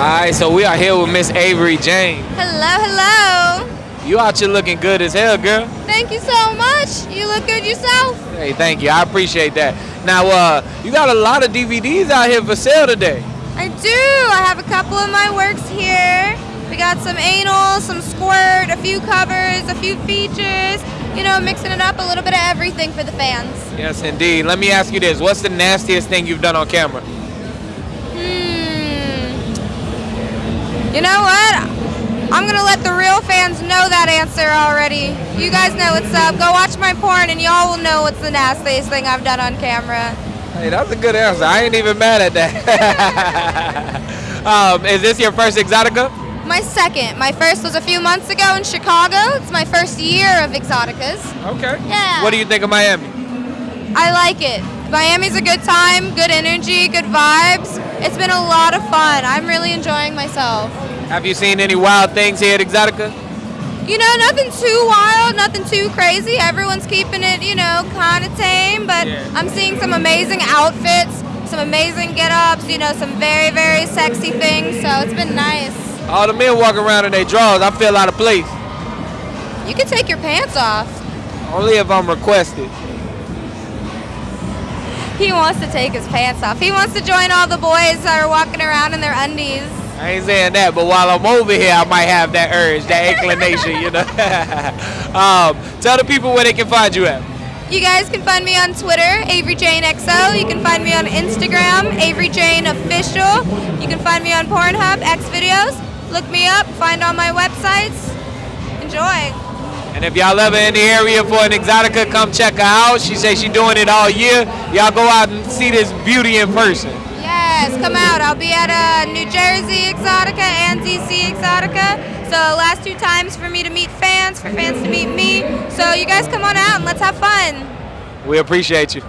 right, so we are here with Miss Avery Jane. Hello, hello. You out here looking good as hell, girl. Thank you so much. You look good yourself. Hey, thank you. I appreciate that. Now, uh, you got a lot of DVDs out here for sale today. I do. I have a couple of my works here. We got some anal, some squirt, a few covers, a few features. You know, mixing it up, a little bit of everything for the fans. Yes, indeed. Let me ask you this: What's the nastiest thing you've done on camera? You know what? I'm gonna let the real fans know that answer already. You guys know what's up. Go watch my porn and y'all will know what's the nastiest thing I've done on camera. Hey, that's a good answer. I ain't even mad at that. um, is this your first Exotica? My second. My first was a few months ago in Chicago. It's my first year of Exoticas. Okay. Yeah. What do you think of Miami? I like it. Miami's a good time, good energy, good vibes. It's been a lot of fun. I'm really enjoying myself. Have you seen any wild things here at Exotica? You know, nothing too wild, nothing too crazy. Everyone's keeping it, you know, kind of tame, but Yeah. I'm seeing some amazing outfits, some amazing get ups, you know, some very, very sexy things. So it's been nice. All the men walking around in their drawers. I feel out of place. You can take your pants off. Only if I'm requested. He wants to take his pants off. He wants to join all the boys that are walking around in their undies. I ain't saying that, but while I'm over here, I might have that urge, that inclination, you know. um, tell the people where they can find you at. You guys can find me on Twitter, Avery Jane XO. You can find me on Instagram, Avery Jane Official. You can find me on Pornhub, X videos. Look me up, find all my websites. Enjoy. And if y'all ever in the area for an Exotica, come check her out. She says she's doing it all year. Y'all go out and see this beauty in person. Yes, come out. I'll be at uh, New Jersey Exotica and DC Exotica. So last two times for me to meet fans, for fans to meet me. So you guys come on out and let's have fun. We appreciate you.